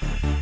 Bye.